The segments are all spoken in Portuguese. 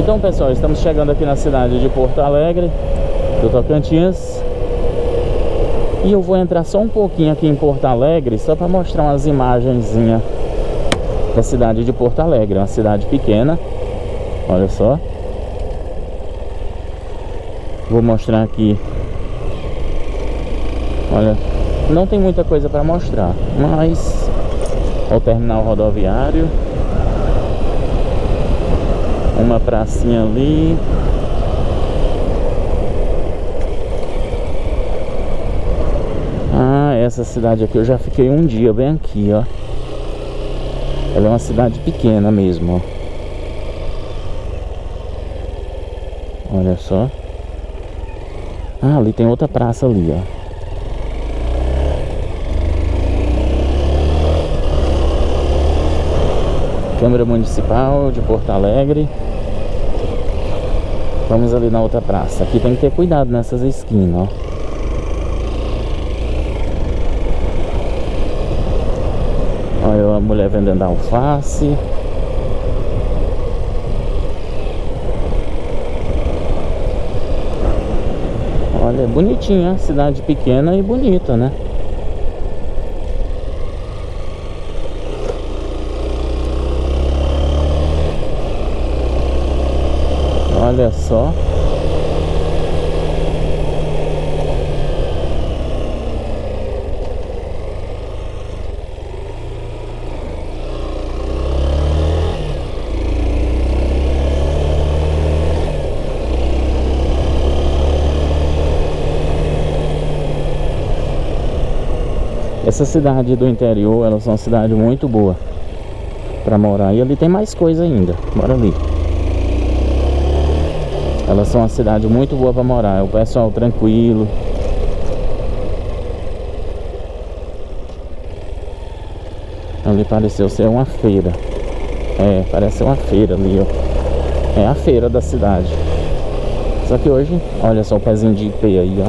Então pessoal, estamos chegando aqui na cidade de Porto Alegre Do Tocantins. E eu vou entrar só um pouquinho aqui em Porto Alegre Só para mostrar umas imagenzinhas Da cidade de Porto Alegre. Uma cidade pequena Olha só. Vou mostrar aqui. Olha, não tem muita coisa para mostrar Mas o terminal rodoviário uma pracinha ali. Ah, essa cidade aqui eu já fiquei um dia bem aqui, ó. Ela é uma cidade pequena mesmo, ó. Olha só. Ah, ali tem outra praça ali, ó Câmara Municipal de Porto Alegre Vamos ali na outra praça. Aqui tem que ter cuidado nessas esquinas, ó. Olha a mulher vendendo alface. Olha, bonitinha, cidade pequena e bonita, né? Olha só. Essa cidade do interior, elas são uma cidade muito boa para morar. E ali tem mais coisa ainda. Bora ali. Elas são uma cidade muito boa para morar. É o pessoal tranquilo. Ali pareceu ser uma feira. É, parece uma feira ali, ó. É a feira da cidade. Só que hoje, olha só o pezinho de IP aí, ó.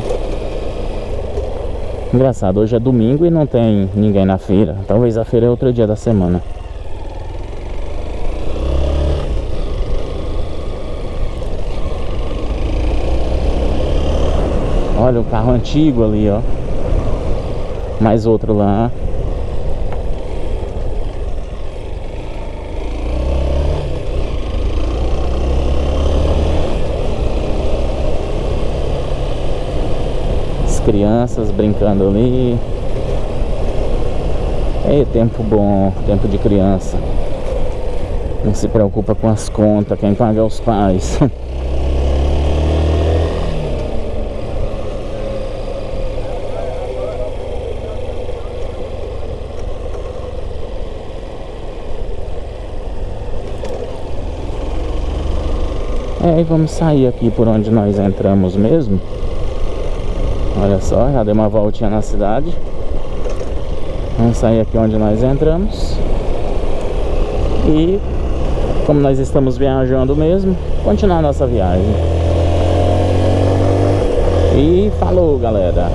Engraçado, hoje é domingo e não tem ninguém na feira. Talvez a feira é outro dia da semana. Olha o carro antigo ali, ó. Mais outro lá. As crianças brincando ali. É tempo bom, tempo de criança. Não se preocupa com as contas, quem paga é os pais. É, e vamos sair aqui por onde nós entramos mesmo. Olha só, já dei uma voltinha na cidade. Vamos sair aqui onde nós entramos. E como nós estamos viajando mesmo Continuar nossa viagem. E falou galera